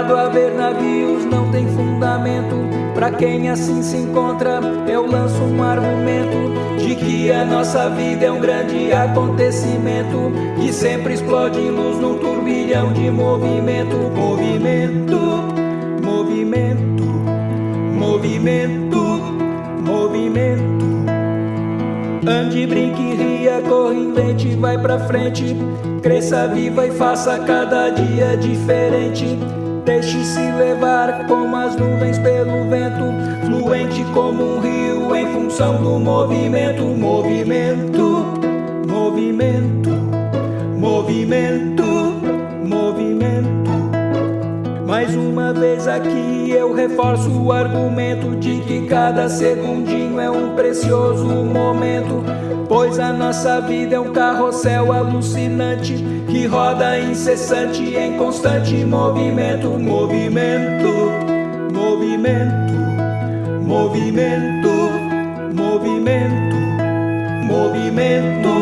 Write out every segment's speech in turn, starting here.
parado a ver navios não tem fundamento. Pra quem assim se encontra, eu lanço um argumento de que a nossa vida é um grande acontecimento que sempre explode em luz num turbilhão de movimento, movimento, movimento, movimento, movimento. Ande, brinque, ria, corre, invente, vai pra frente. Cresça, viva e faça cada dia diferente. Deixe-se levar como as nuvens pelo vento, fluente como um rio em função do movimento, movimento, movimento, movimento, movimento. Mais uma vez aqui eu reforço o argumento de que cada segundinho é um precioso momento. Pois a nossa vida é um carrossel alucinante que roda incessante em constante movimento, movimento, movimento, movimento, movimento, movimento,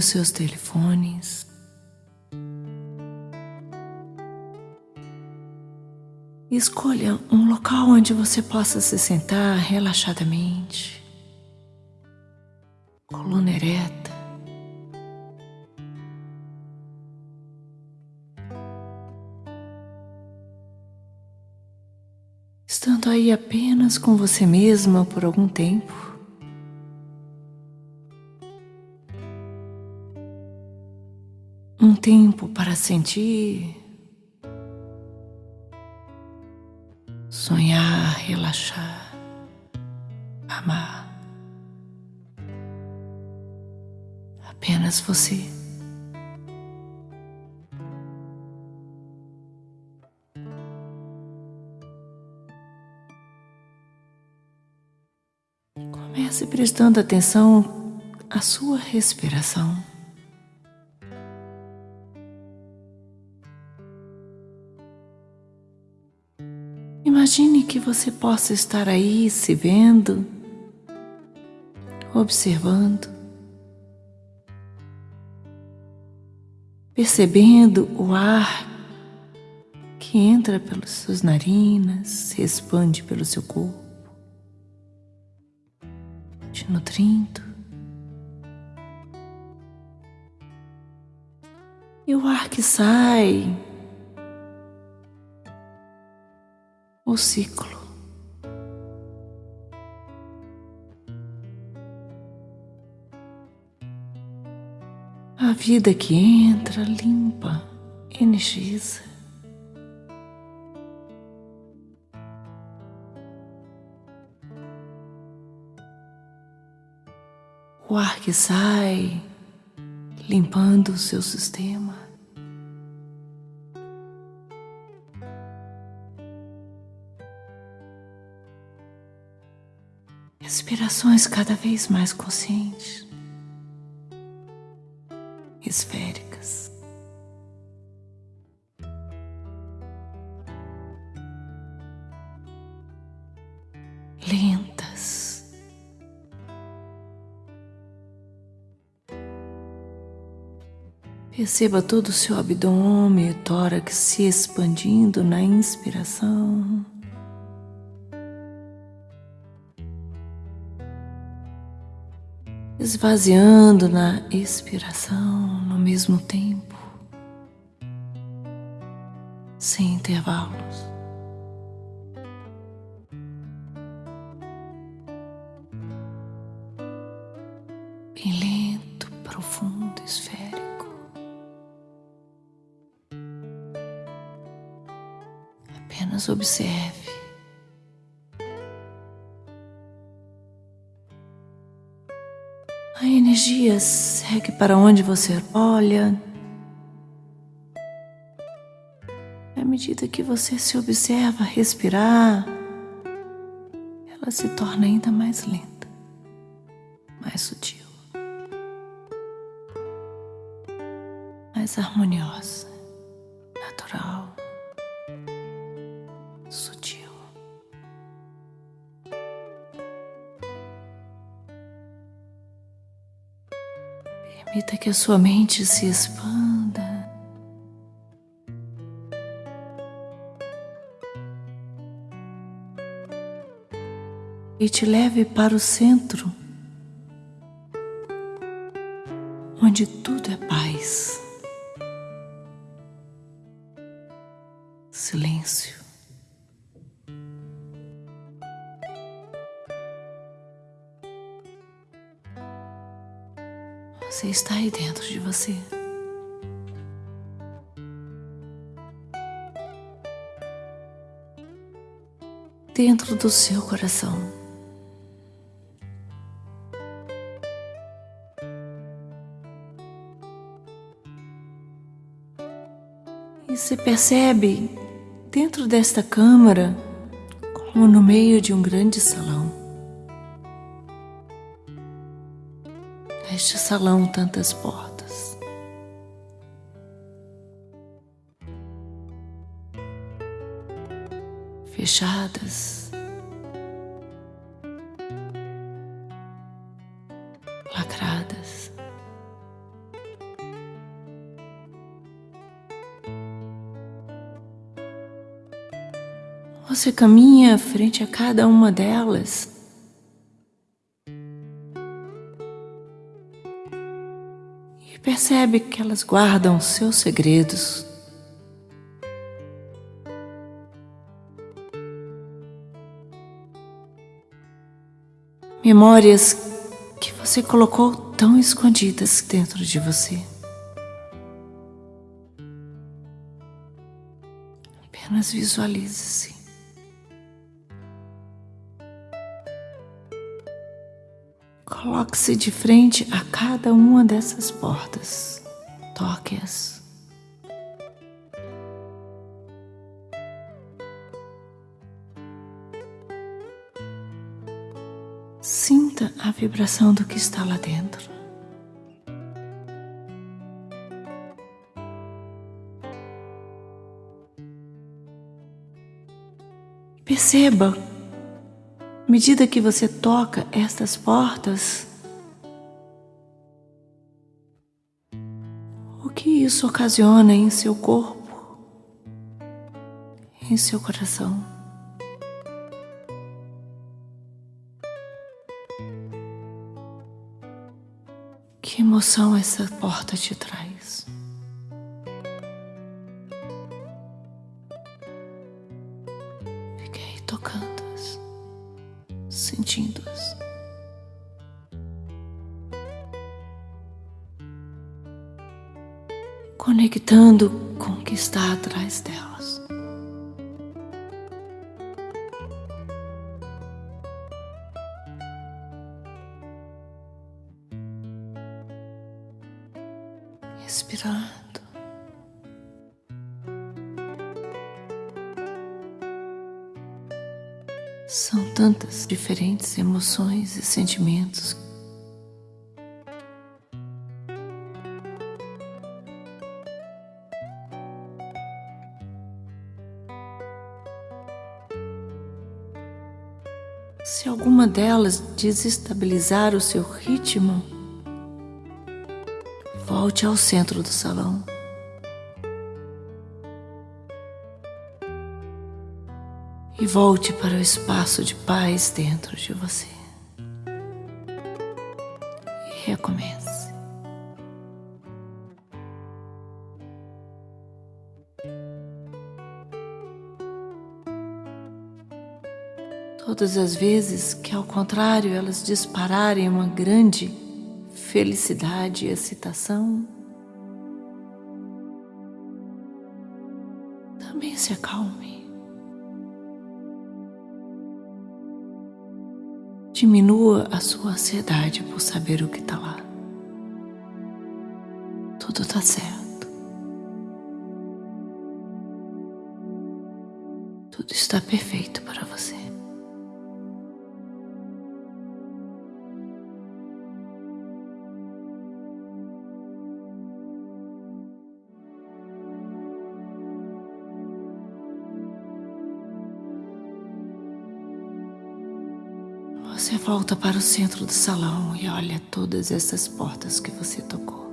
os seus telefones. Escolha um local onde você possa se sentar relaxadamente, coluna ereta. Estando aí apenas com você mesma por algum tempo. Tempo para sentir, sonhar, relaxar, amar. Apenas você. Comece prestando atenção à sua respiração. Que você possa estar aí se vendo, observando, percebendo o ar que entra pelas suas narinas, se expande pelo seu corpo, te nutrindo. E o ar que sai o ciclo. A vida que entra, limpa, energiza. O ar que sai, limpando o seu sistema. Respirações cada vez mais conscientes, esféricas. Lentas. Perceba todo o seu abdômen e tórax se expandindo na inspiração. Esvaziando na expiração no mesmo tempo, sem intervalos. Bem lento, profundo, esférico. Apenas observe. Segue para onde você olha. À medida que você se observa respirar, ela se torna ainda mais lenta. mais sutil, mais harmoniosa, que a sua mente se expanda. e te leve para o centro, onde tudo é paz, Você está aí dentro de você. Dentro do seu coração. E se percebe dentro desta câmara como no meio de um grande salão. Neste salão, tantas portas. Fechadas. Lacradas. Você caminha frente a cada uma delas. Percebe que elas guardam seus segredos. Memórias que você colocou tão escondidas dentro de você. Apenas visualize-se. Coloque-se de frente a cada uma dessas portas. Toque-as. Sinta a vibração do que está lá dentro. Perceba à medida que você toca estas portas, o que isso ocasiona em seu corpo, em seu coração. Que emoção essa porta te traz? Conectando com o que está atrás delas. Respirando. São tantas diferentes emoções e sentimentos. Se alguma delas desestabilizar o seu ritmo, volte ao centro do salão. e volte para o espaço de paz dentro de você. E recomece. Todas as vezes que, ao contrário, elas dispararem uma grande felicidade e excitação, também se acalme. Diminua a sua ansiedade por saber o que está lá. Tudo está certo. Tudo está perfeito volta para o centro do salão e olha todas essas portas que você tocou.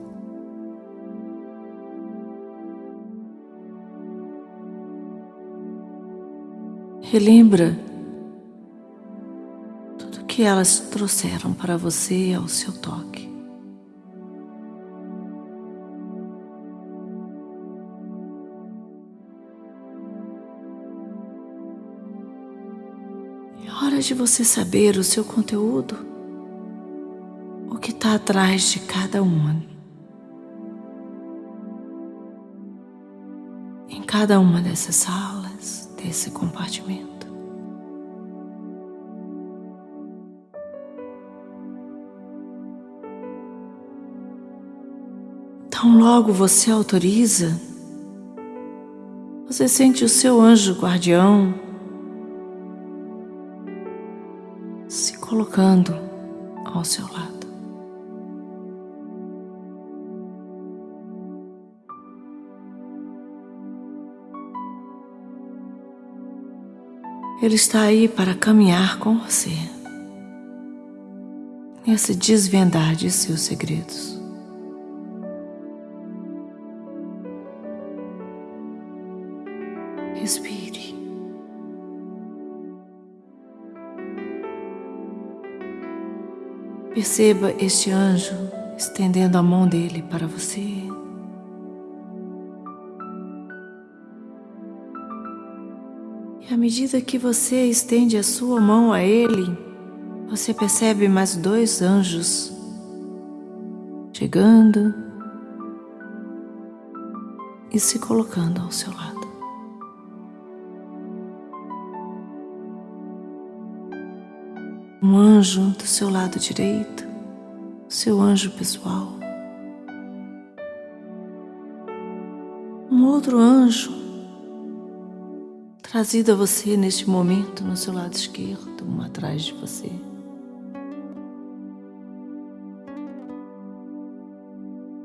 Relembra tudo que elas trouxeram para você ao seu toque. De você saber o seu conteúdo, o que está atrás de cada uma. Em cada uma dessas salas desse compartimento. Tão logo você autoriza, você sente o seu anjo guardião colocando ao seu lado. Ele está aí para caminhar com você nessa desvendar de seus segredos. Perceba este anjo estendendo a mão dele para você. E à medida que você estende a sua mão a ele, você percebe mais dois anjos chegando e se colocando ao seu lado. Um anjo do seu lado direito, seu anjo pessoal. Um outro anjo trazido a você neste momento no seu lado esquerdo, um atrás de você.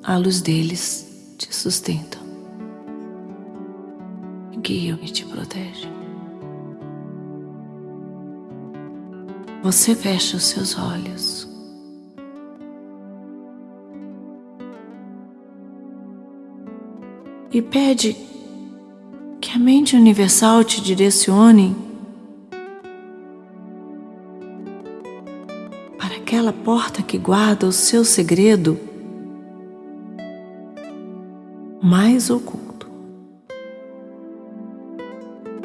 A luz deles te sustenta, guia e te protege. Você fecha os seus olhos. E pede que a mente universal te direcione para aquela porta que guarda o seu segredo mais oculto.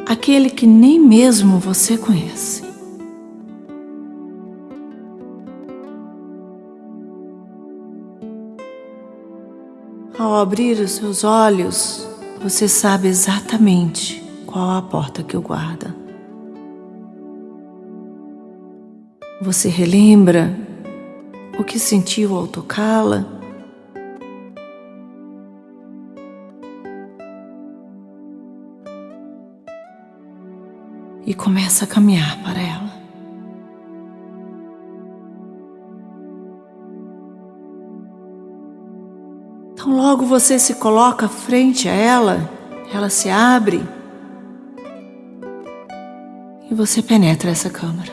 Aquele que nem mesmo você conhece. Ao abrir os seus olhos, você sabe exatamente qual a porta que o guarda. Você relembra o que sentiu ao tocá-la? E começa a caminhar para ela. Então, logo você se coloca frente a ela, ela se abre e você penetra essa câmara.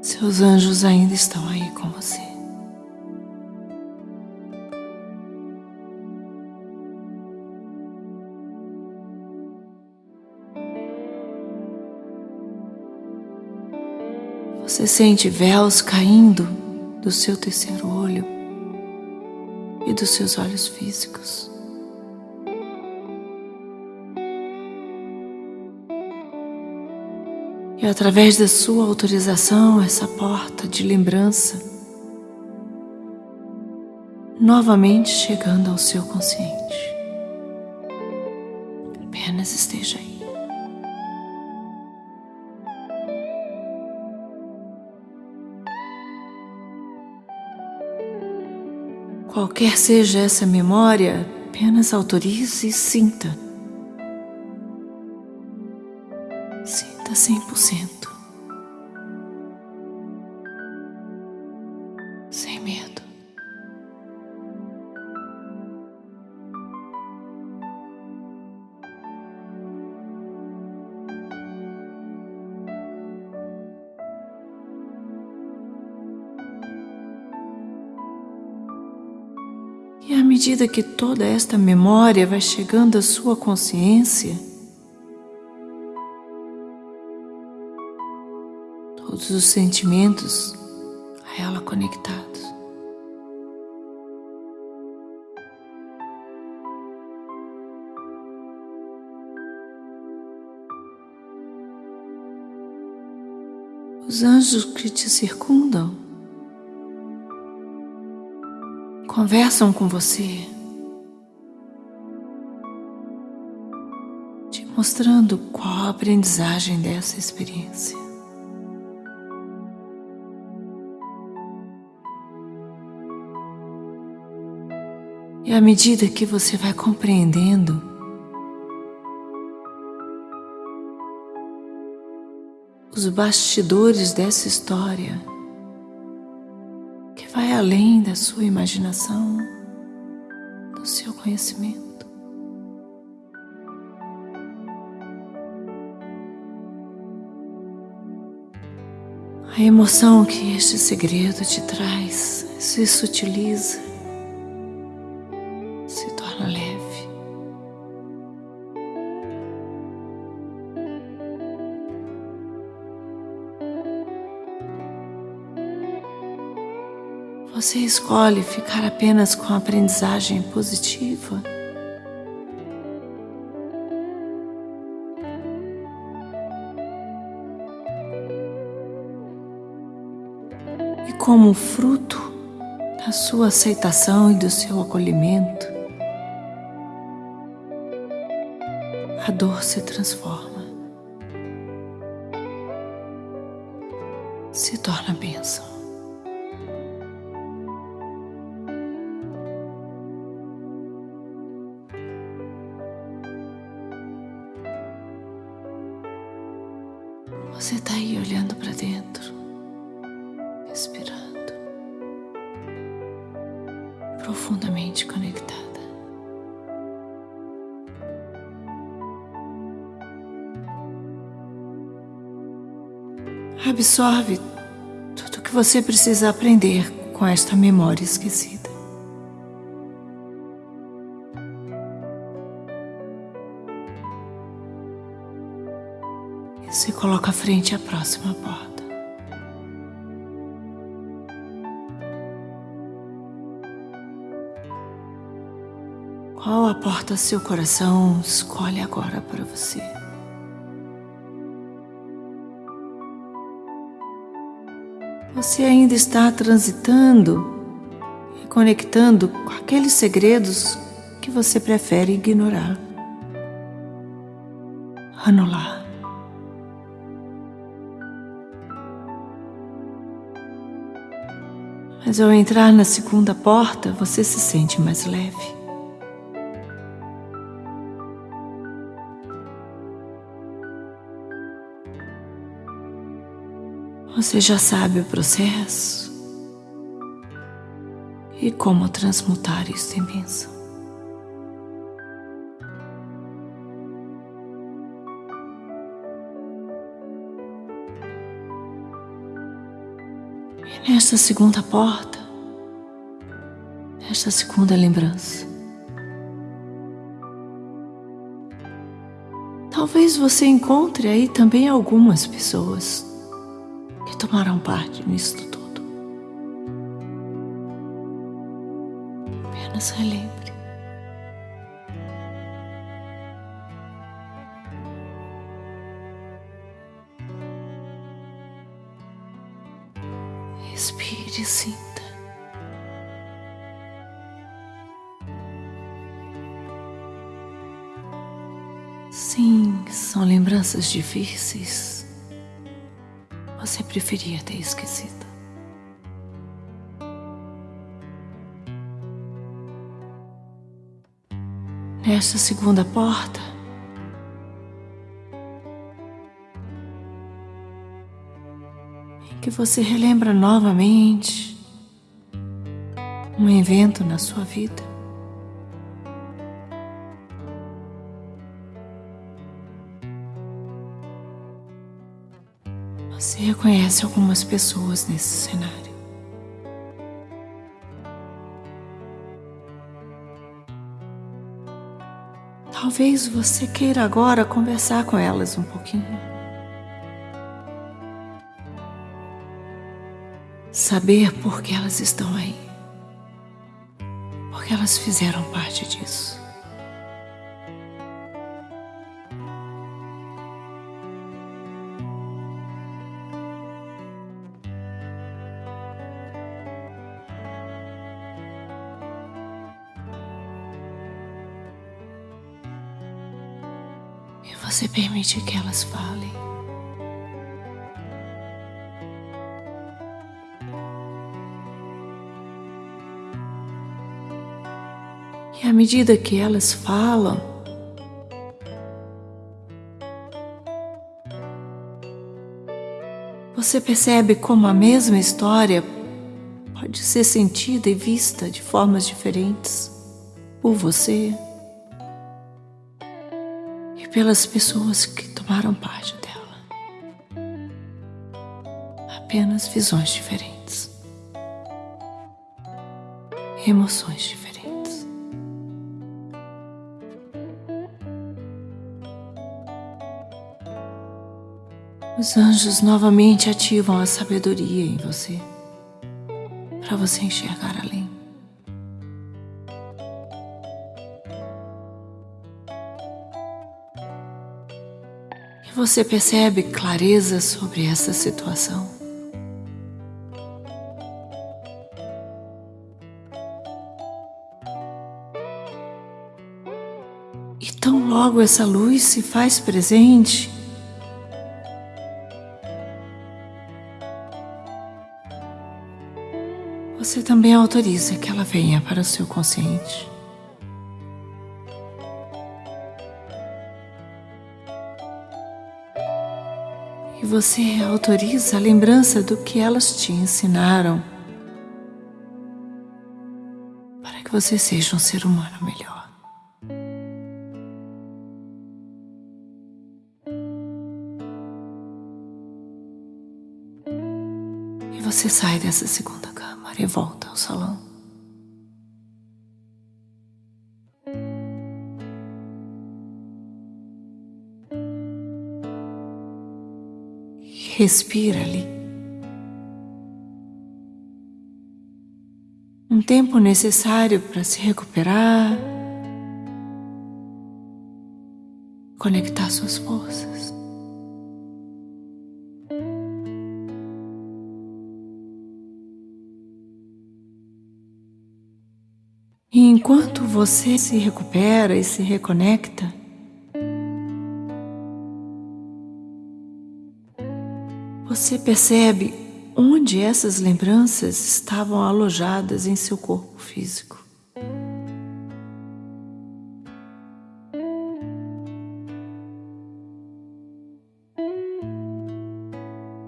Seus anjos ainda estão aí com você. Você sente véus caindo do seu terceiro e dos seus olhos físicos. E através da sua autorização, essa porta de lembrança novamente chegando ao seu consciente. Qualquer seja essa memória, apenas autorize e sinta. Sinta 100%. Sem medo. Medida que toda esta memória vai chegando à sua consciência, todos os sentimentos a ela conectados. Os anjos que te circundam conversam com você, te mostrando qual a aprendizagem dessa experiência. E à medida que você vai compreendendo, os bastidores dessa história, vai além da sua imaginação, do seu conhecimento. A emoção que este segredo te traz se sutiliza Você escolhe ficar apenas com a aprendizagem positiva. E como fruto da sua aceitação e do seu acolhimento, a dor se transforma, se torna bênção. Absorve tudo o que você precisa aprender com esta memória esquecida. se coloca à frente à próxima porta. Qual a porta seu coração escolhe agora para você? Você ainda está transitando e conectando com aqueles segredos que você prefere ignorar, anular. Mas ao entrar na segunda porta, você se sente mais leve. Você já sabe o processo e como transmutar isso em bênção. nesta segunda porta, nesta segunda lembrança. Talvez você encontre aí também algumas pessoas que tomaram parte nisso tudo. Apenas relembre. Respire e sinta. Sim, são lembranças difíceis. Você preferia ter esquecido. Nesta segunda porta, que você relembra novamente um evento na sua vida. conhece algumas pessoas nesse cenário. Talvez você queira agora conversar com elas um pouquinho. Saber por que elas estão aí. Porque elas fizeram parte disso. Você permite que elas falem. E à medida que elas falam, você percebe como a mesma história pode ser sentida e vista de formas diferentes por você pelas pessoas que tomaram parte dela. Apenas visões diferentes, emoções diferentes. Os anjos novamente ativam a sabedoria em você, para você enxergar além. Você percebe clareza sobre essa situação. E tão logo essa luz se faz presente, você também autoriza que ela venha para o seu consciente. Você autoriza a lembrança do que elas te ensinaram para que você seja um ser humano melhor. E você sai dessa segunda câmara e volta ao salão. Respira ali. Um tempo necessário para se recuperar, conectar suas forças. E enquanto você se recupera e se reconecta, Você percebe onde essas lembranças estavam alojadas em seu corpo físico.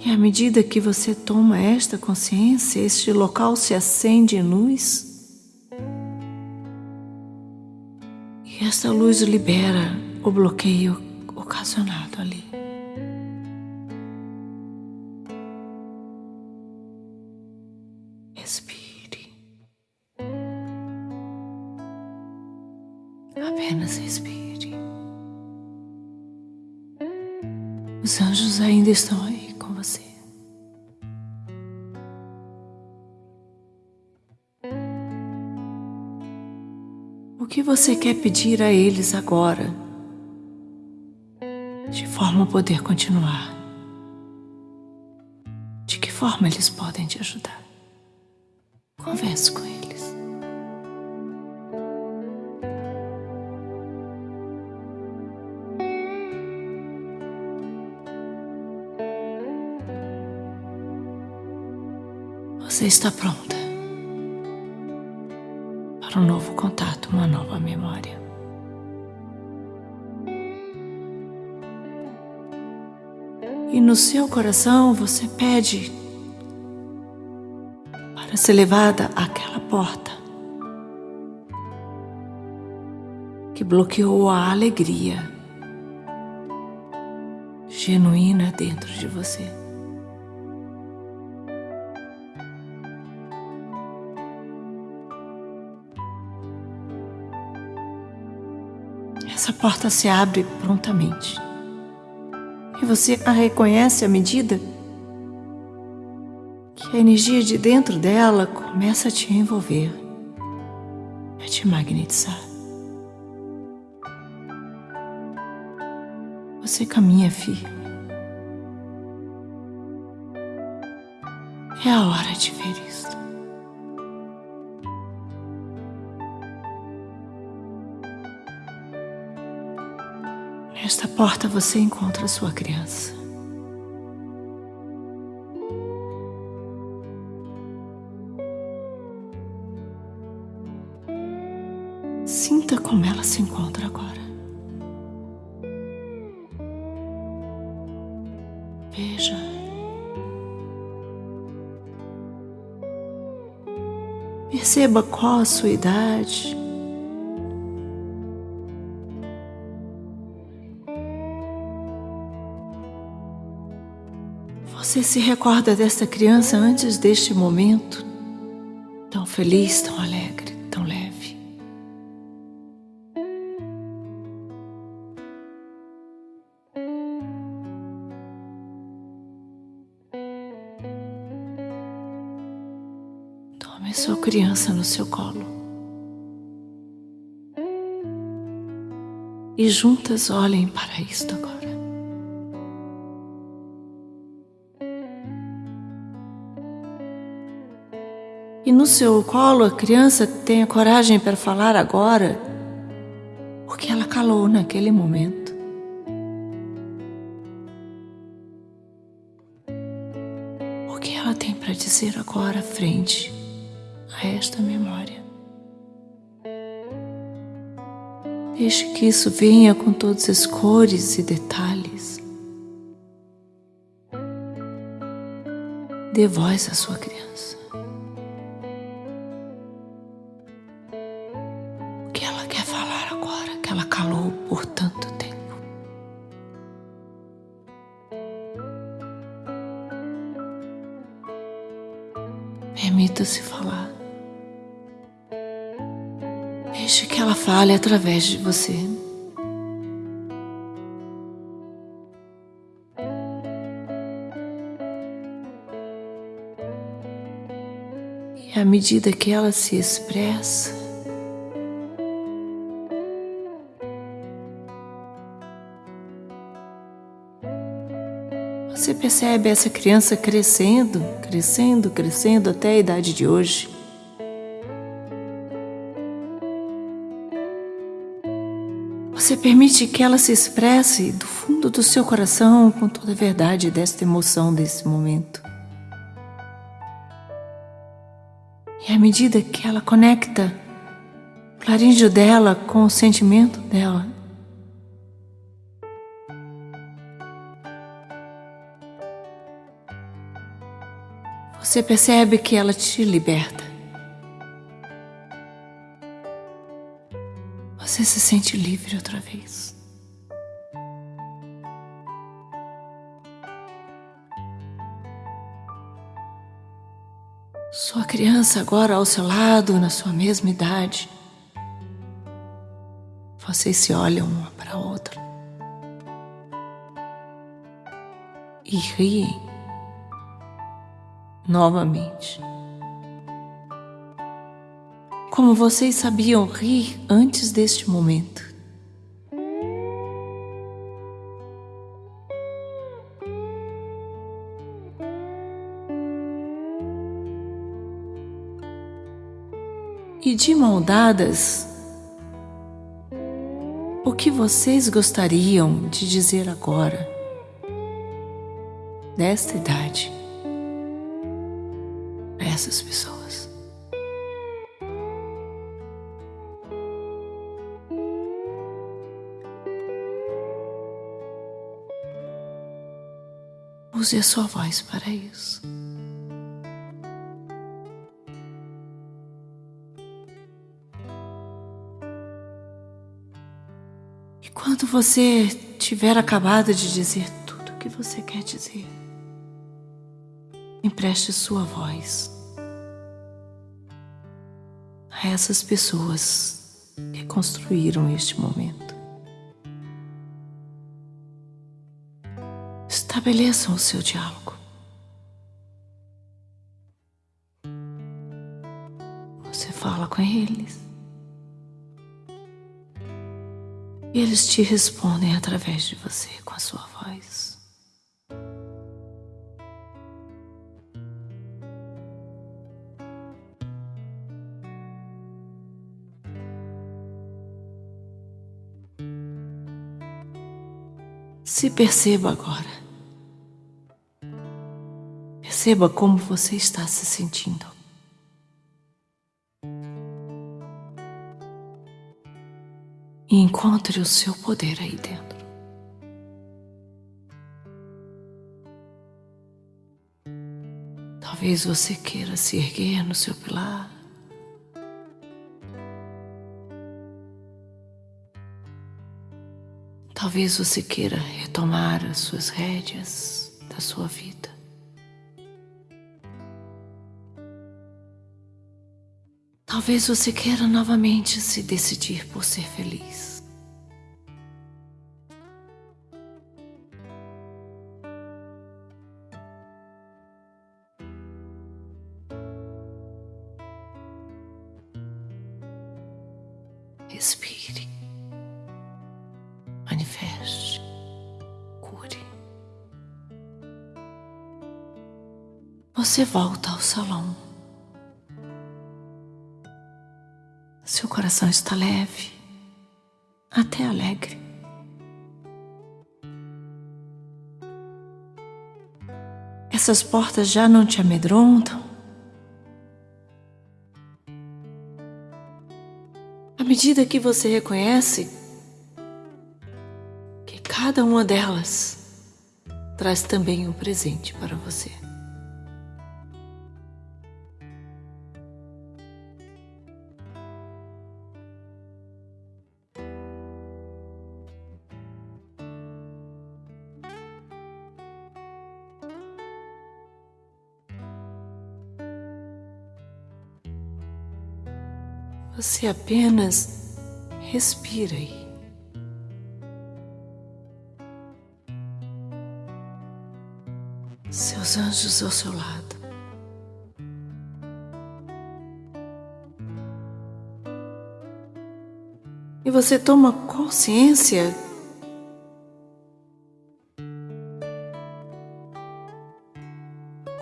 E à medida que você toma esta consciência, este local se acende em luz. E essa luz libera o bloqueio estão aí com você. O que você quer pedir a eles agora, de forma a poder continuar? De que forma eles podem te ajudar? Converse com eles. Você está pronta para um novo contato, uma nova memória. E no seu coração você pede para ser levada àquela porta que bloqueou a alegria genuína dentro de você. Porta se abre prontamente. E você a reconhece à medida que a energia de dentro dela começa a te envolver, a te magnetizar. Você caminha firme. É a hora de ver isso. Nesta porta você encontra sua criança. Sinta como ela se encontra agora. Veja. Perceba qual a sua idade. Você se recorda desta criança antes deste momento? Tão feliz, tão alegre, tão leve. Tome sua criança no seu colo. E juntas olhem para isto agora. No seu colo a criança tenha coragem para falar agora o que ela calou naquele momento. O que ela tem para dizer agora frente a esta memória. Deixe que isso venha com todas as cores e detalhes. Dê voz à sua criança. Fale através de você. E à medida que ela se expressa, Você percebe essa criança crescendo, crescendo, crescendo até a idade de hoje. Você permite que ela se expresse do fundo do seu coração com toda a verdade desta emoção desse momento. E à medida que ela conecta o laríngeo dela com o sentimento dela, Você percebe que ela te liberta. Você se sente livre outra vez. Sua criança agora ao seu lado, na sua mesma idade. Vocês se olham uma para a outra e riem novamente. Como vocês sabiam rir antes deste momento. E de mão dadas, o que vocês gostariam de dizer agora, desta idade? essas pessoas. Use a sua voz para isso. E quando você tiver acabado de dizer tudo o que você quer dizer, empreste sua voz a essas pessoas que construíram este momento. Estabeleçam o seu diálogo. Você fala com eles. E eles te respondem através de você com a sua voz. Se perceba agora. Perceba como você está se sentindo. E encontre o seu poder aí dentro. Talvez você queira se erguer no seu pilar. Talvez você queira retomar as suas rédeas da sua vida. Talvez você queira novamente se decidir por ser feliz. Respire manifeste, cure. Você volta ao salão. Seu coração está leve, até alegre. Essas portas já não te amedrontam? À medida que você reconhece cada uma delas traz também um presente para você. Você apenas respira aí. seus anjos ao seu lado. E você toma consciência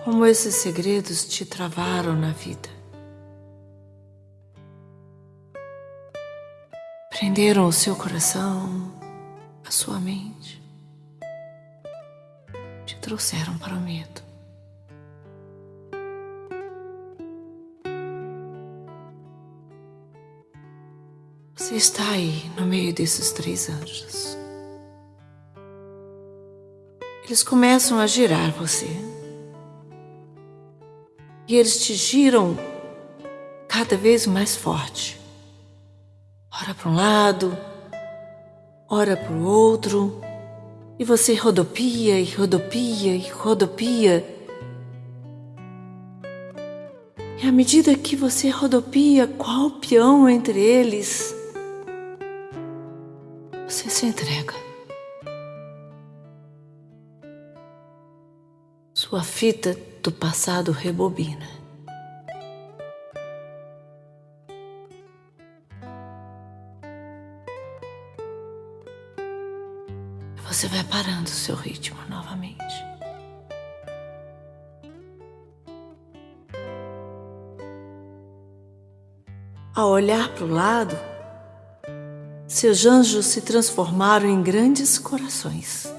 como esses segredos te travaram na vida. Prenderam o seu coração, a sua mente trouxeram para o medo. Você está aí no meio desses três anjos. Eles começam a girar você. E eles te giram cada vez mais forte. Ora para um lado, ora para o outro. E você rodopia e rodopia e rodopia. E à medida que você rodopia qual peão entre eles, você se entrega. Sua fita do passado rebobina. Seu ritmo novamente. Ao olhar para o lado, seus anjos se transformaram em grandes corações.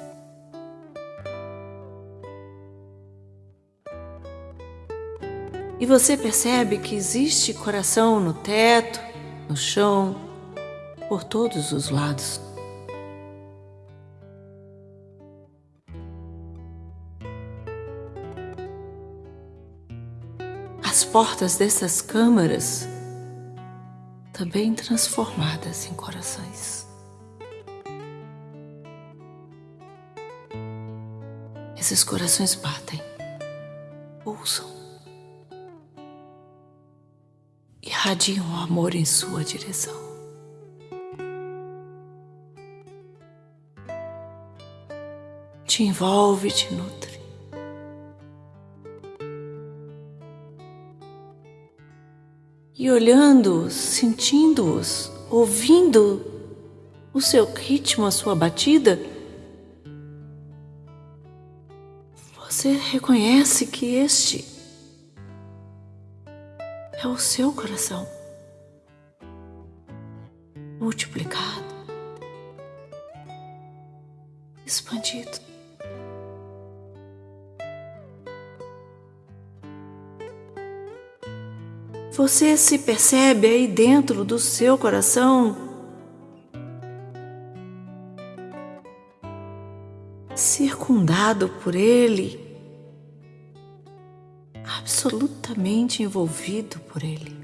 E você percebe que existe coração no teto, no chão, por todos os lados. Portas dessas câmaras também transformadas em corações. Esses corações batem, pulsam, irradiam o amor em sua direção. te envolve te nutre. E olhando-os, sentindo-os, ouvindo o seu ritmo, a sua batida, você reconhece que este é o seu coração multiplicado, expandido. Você se percebe aí dentro do seu coração circundado por ele, absolutamente envolvido por ele.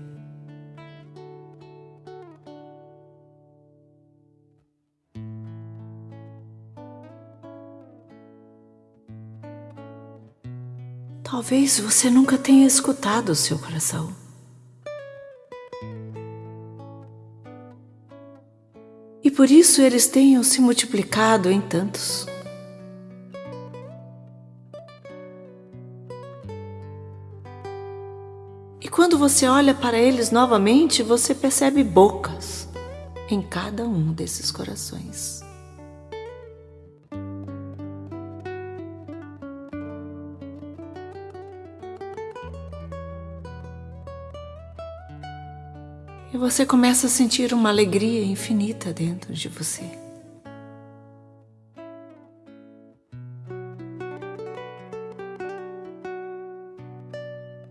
Talvez você nunca tenha escutado o seu coração. Por isso eles tenham se multiplicado em tantos. E quando você olha para eles novamente, você percebe bocas em cada um desses corações. Você começa a sentir uma alegria infinita dentro de você.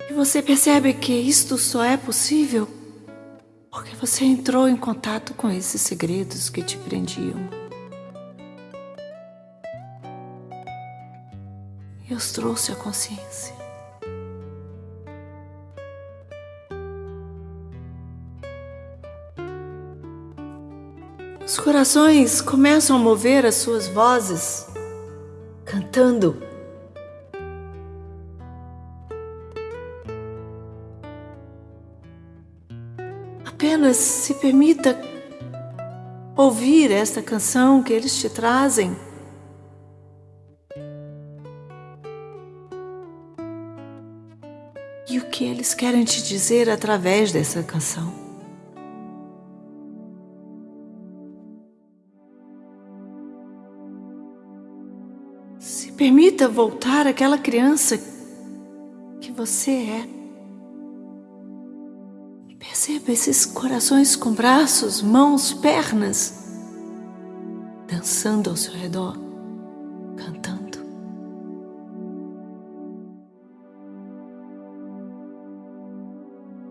E você percebe que isto só é possível porque você entrou em contato com esses segredos que te prendiam. E os trouxe à consciência. Os corações começam a mover as suas vozes, cantando. Apenas se permita ouvir esta canção que eles te trazem. E o que eles querem te dizer através dessa canção. Permita voltar aquela criança que você é. Perceba esses corações com braços, mãos, pernas, dançando ao seu redor, cantando.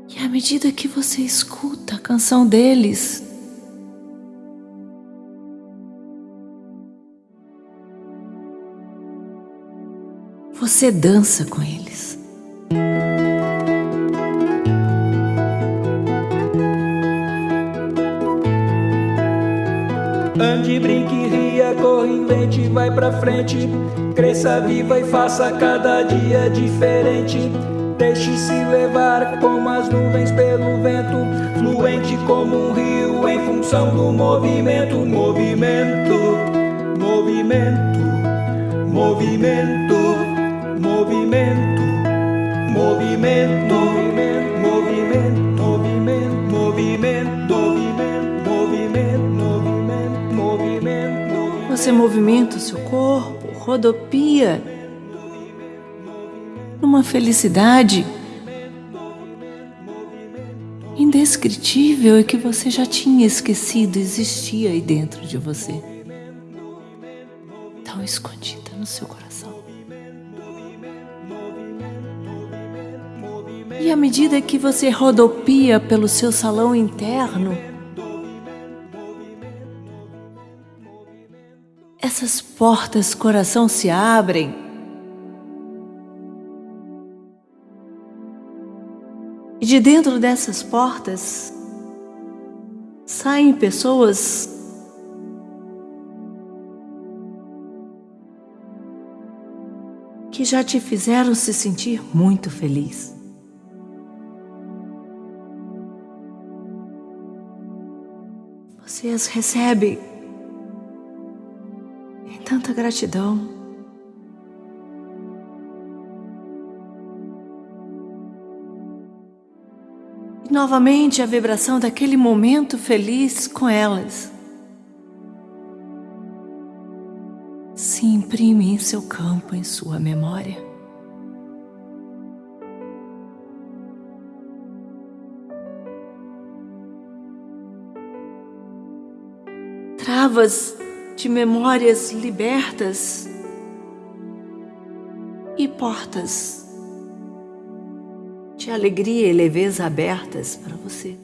E à medida que você escuta a canção deles, Você dança com eles. Ande, brinque, ria, corre, invente, vai pra frente. Cresça, viva e faça cada dia diferente. Deixe-se levar como as nuvens pelo vento, fluente como um rio em função do movimento, movimento, movimento movimento, movimento, movimento, movimento, movimento, movimento, movimento, movimento. Você movimenta o seu corpo, rodopia numa felicidade indescritível e que você já tinha esquecido existia aí dentro de você, tão escondida E à medida que você rodopia pelo seu salão interno, essas portas coração se abrem. E de dentro dessas portas saem pessoas que já te fizeram se sentir muito feliz. Você as recebe em tanta gratidão. E novamente a vibração daquele momento feliz com elas. se imprime em seu campo, em sua memória. Travas de memórias libertas e portas de alegria e leveza abertas para você.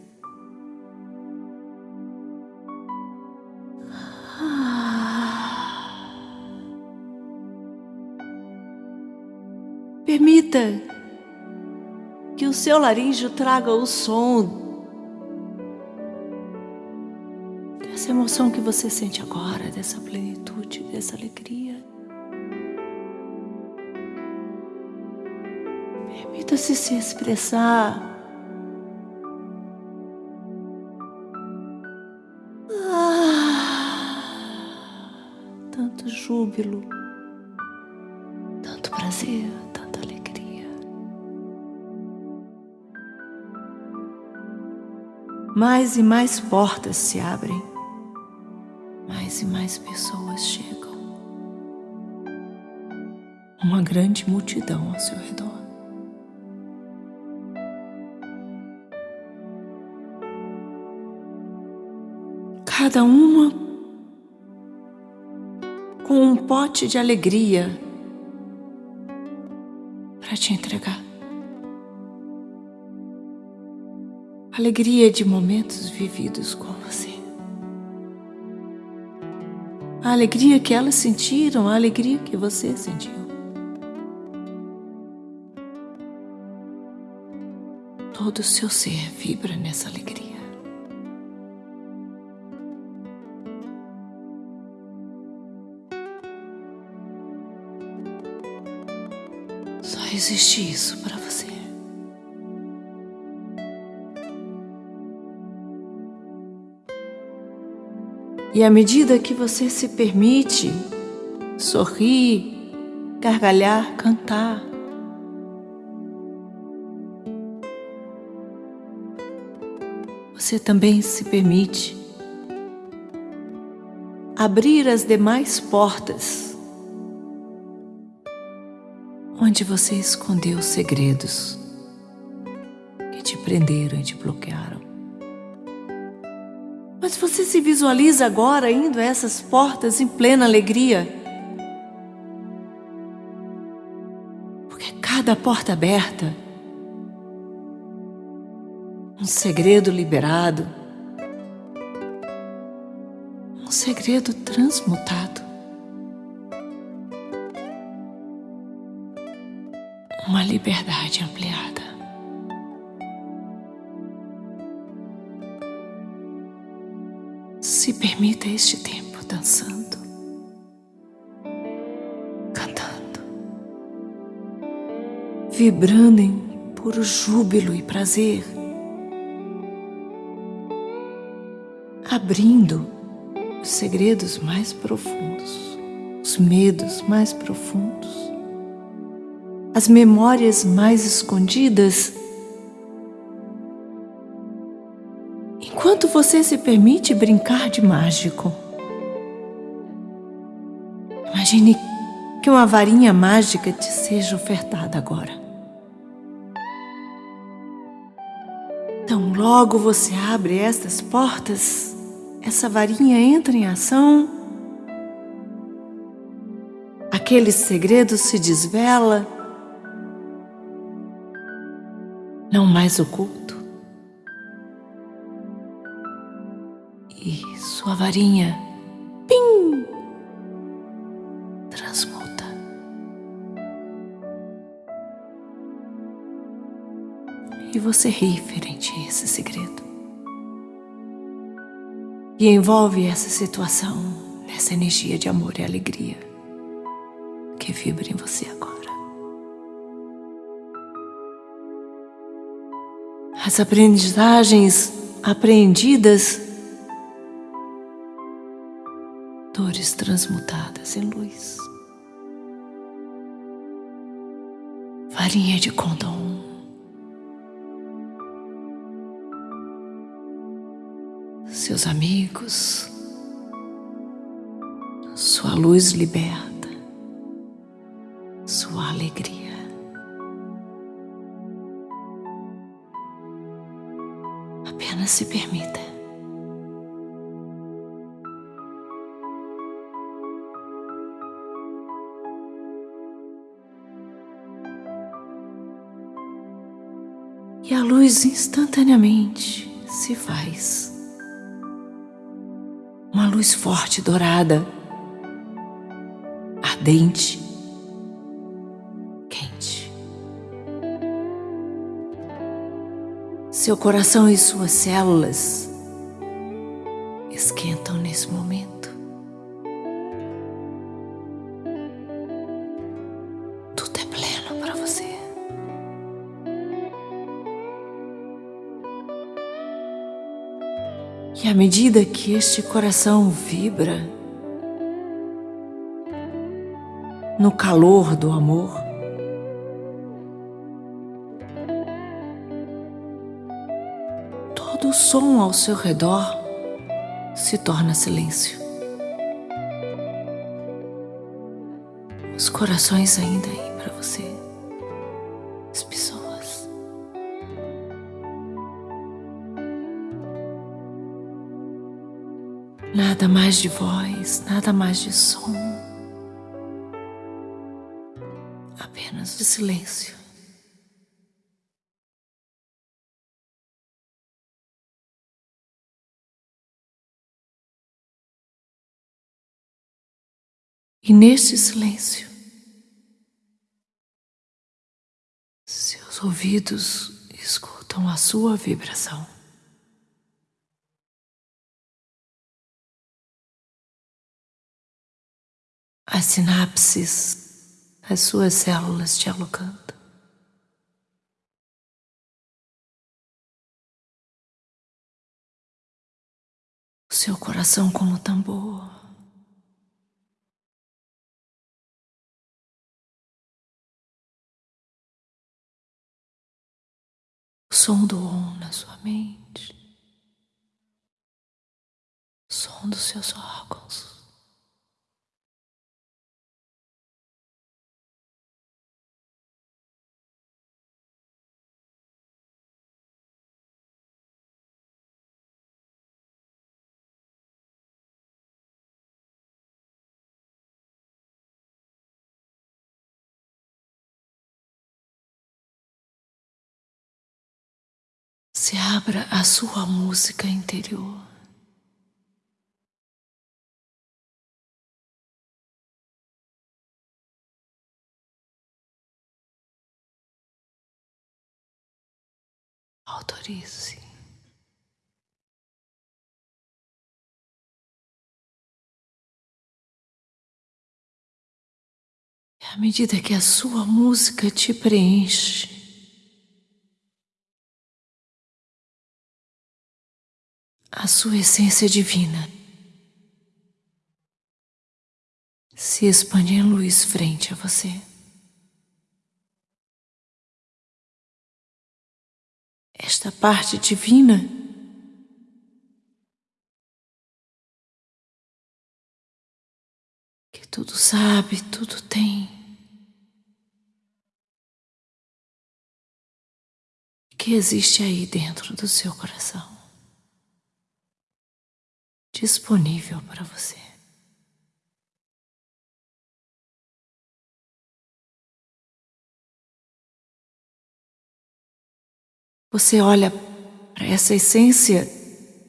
Permita que o seu laríngeo traga o som dessa emoção que você sente agora, dessa plenitude, dessa alegria. Permita-se se expressar. Ah, tanto júbilo, tanto prazer, tanta alegria. Mais e mais portas se abrem, mais e mais pessoas chegam. Uma grande multidão ao seu redor. cada uma com um pote de alegria para te entregar. Alegria de momentos vividos com você. A alegria que elas sentiram, a alegria que você sentiu. Todo o seu ser vibra nessa alegria. existe isso para você. E à medida que você se permite sorrir, gargalhar, cantar, você também se permite abrir as demais portas onde você escondeu os segredos que te prenderam e te bloquearam. Você se visualiza agora indo a essas portas em plena alegria. Porque cada porta aberta, um segredo liberado, um segredo transmutado. uma liberdade ampliada. Se permita este tempo dançando, cantando, vibrando em puro júbilo e prazer, abrindo os segredos mais profundos, os medos mais profundos as memórias mais escondidas. Enquanto você se permite brincar de mágico, imagine que uma varinha mágica te seja ofertada agora. Então, logo você abre estas portas, essa varinha entra em ação, aquele segredo se desvela não mais oculto. Sua varinha, pim, transmuta. E você ri frente a esse segredo. E envolve essa situação nessa energia de amor e alegria que vibra em você agora. as aprendizagens apreendidas, dores transmutadas em luz. Farinha de condom. seus amigos, sua luz liberta, sua alegria. Apenas se permita. Instantaneamente se faz. Uma luz forte dourada, ardente, quente. Seu coração e suas células medida que este coração vibra no calor do amor, todo o som ao seu redor se torna silêncio. Os corações ainda aí para você, mais de voz, nada mais de som. Apenas de silêncio. E neste silêncio, seus ouvidos escutam a sua vibração. As sinapses, as suas células dialogando. O seu coração como tambor. O som do om na sua mente. O som dos seus órgãos. Se abra a sua música interior. Autorize. À medida que a sua música te preenche, a sua essência divina se expande em luz frente a você. Esta parte divina que tudo sabe, tudo tem, que existe aí dentro do seu coração disponível para você. Você olha para essa essência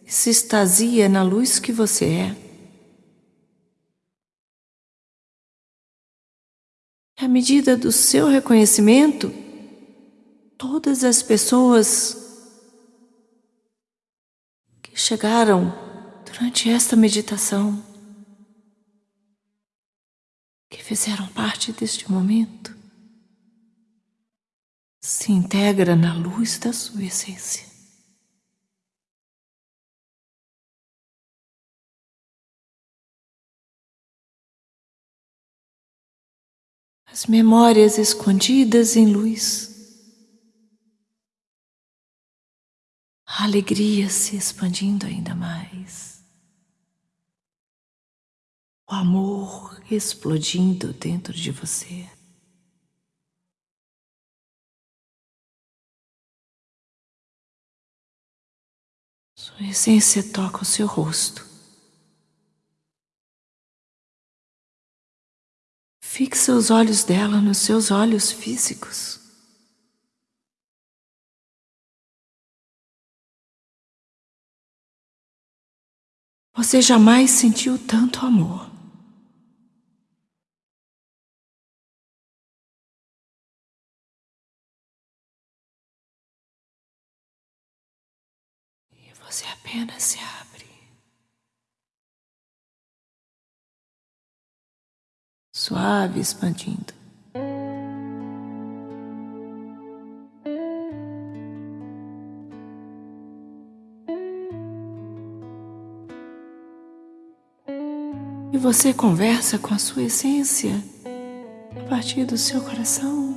e se extasia na luz que você é. À medida do seu reconhecimento, todas as pessoas que chegaram durante esta meditação, que fizeram parte deste momento, se integra na luz da sua essência. As memórias escondidas em luz A alegria se expandindo ainda mais. O amor explodindo dentro de você. Sua essência toca o seu rosto. Fixe os olhos dela nos seus olhos físicos. Você jamais sentiu tanto amor. Você apenas se abre. suave expandindo. E você conversa com a sua essência a partir do seu coração.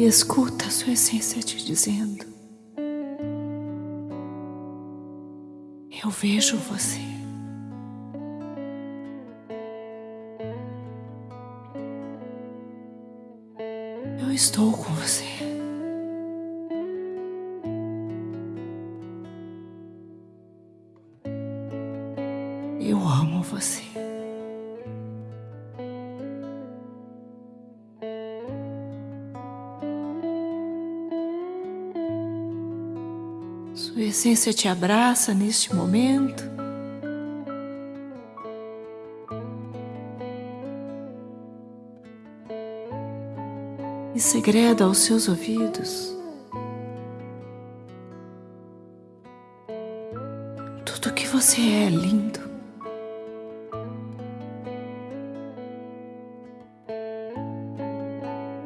E escuta a sua essência te dizendo: Eu vejo você. Eu estou com você. Essência te abraça neste momento. E segreda aos seus ouvidos tudo que você é lindo.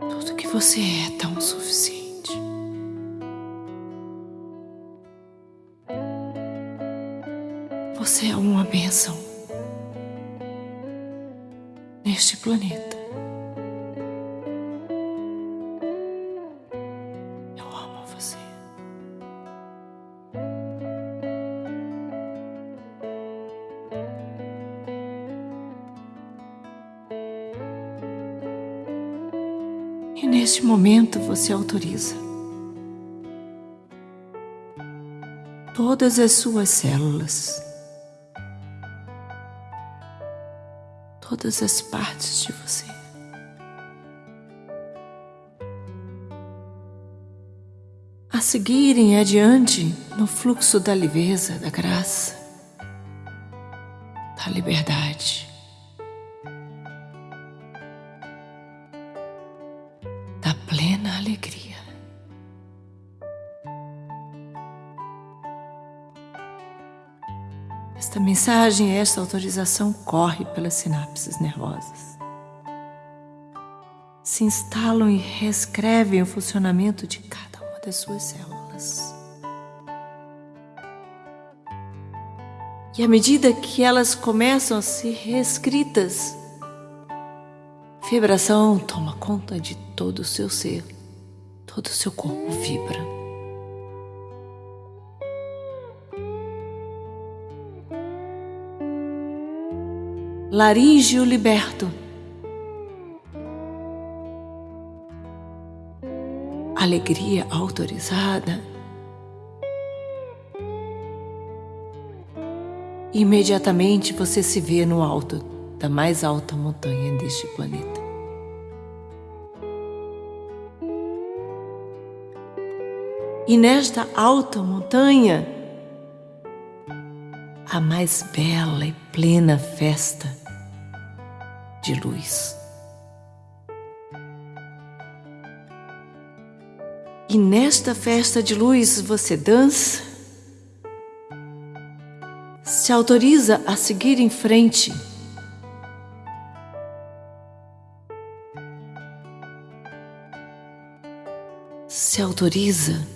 Tudo que você é tão suficiente. Neste planeta. Eu amo você. E neste momento você autoriza todas as suas células todas as partes de você. A seguirem adiante no fluxo da leveza, da graça, da liberdade, mensagem, esta autorização corre pelas sinapses nervosas. Se instalam e reescrevem o funcionamento de cada uma das suas células. E à medida que elas começam a ser reescritas, vibração toma conta de todo o seu ser, todo o seu corpo vibra. Laríngeo liberto. Alegria autorizada. Imediatamente você se vê no alto da mais alta montanha deste planeta. E nesta alta montanha, a mais bela e plena festa de luz. E nesta festa de luz você dança, se autoriza a seguir em frente. Se autoriza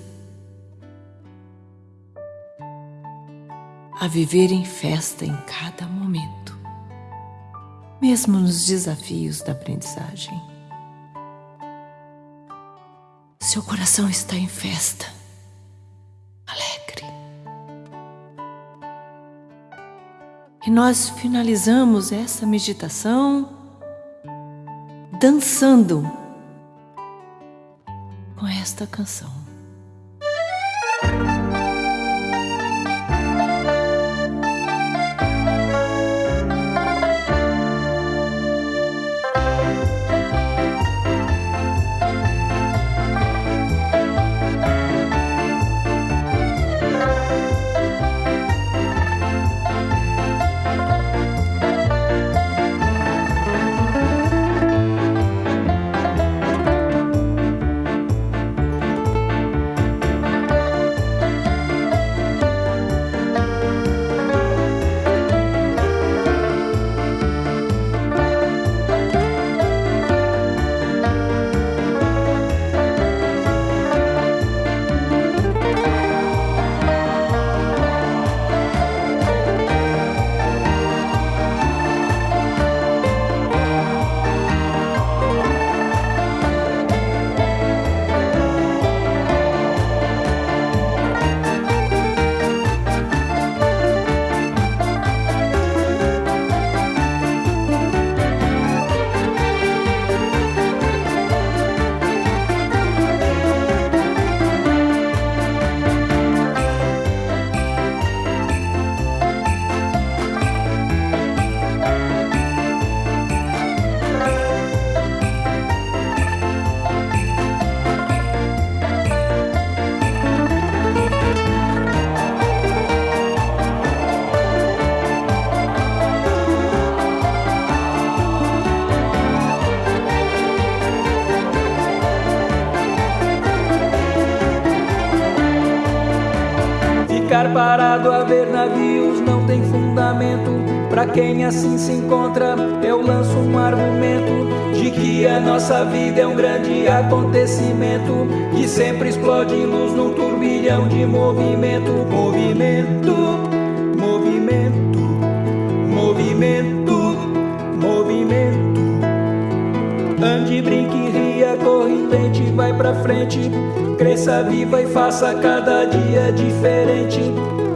a viver em festa em cada momento mesmo nos desafios da aprendizagem. Seu coração está em festa, alegre. E nós finalizamos essa meditação dançando com esta canção. Quem assim se encontra, eu lanço um argumento de que a nossa vida é um grande acontecimento que sempre explode luz num turbilhão de movimento, movimento, movimento, movimento, movimento. Ande, brinque, ria, corre, tente, vai pra frente. Cresça viva e faça cada dia diferente.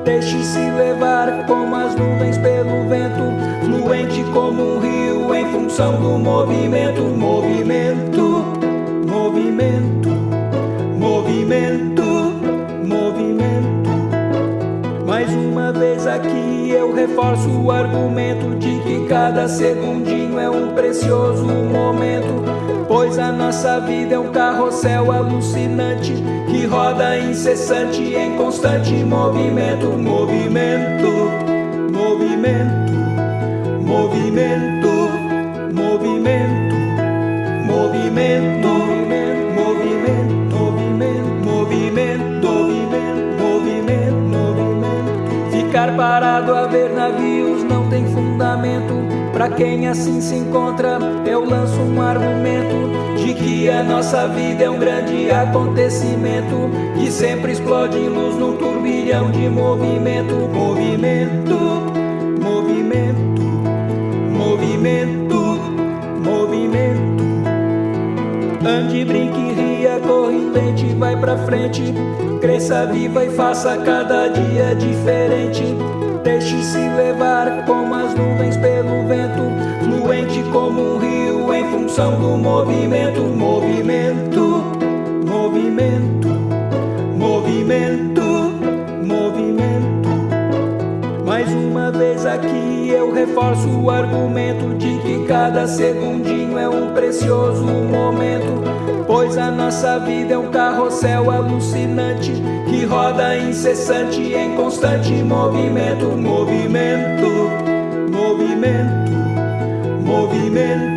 Deixe-se levar como as nuvens fluente como um rio em função do movimento, movimento, movimento, movimento, movimento. Mais uma vez aqui eu reforço o argumento de que cada segundinho é um precioso momento Pois a nossa vida é um carrossel alucinante que roda incessante em constante movimento, movimento, movimento, movimento, movimento, movimento, movimento, movimento, movimento, movimento, movimento. Ficar parado a ver navios não tem fundamento. Pra quem assim se encontra, eu lanço um argumento de que a nossa vida é um grande acontecimento que sempre explode luz num turbilhão de movimento, movimento. Ande, brinque, ria, corre, tente, vai pra frente, cresça viva e faça cada dia diferente. Deixe-se levar como as nuvens pelo vento, fluente como um rio em função do movimento, movimento, aqui eu reforço o argumento de que cada segundinho é um precioso momento Pois a nossa vida é um carrossel alucinante que roda incessante em constante movimento, movimento, movimento, movimento,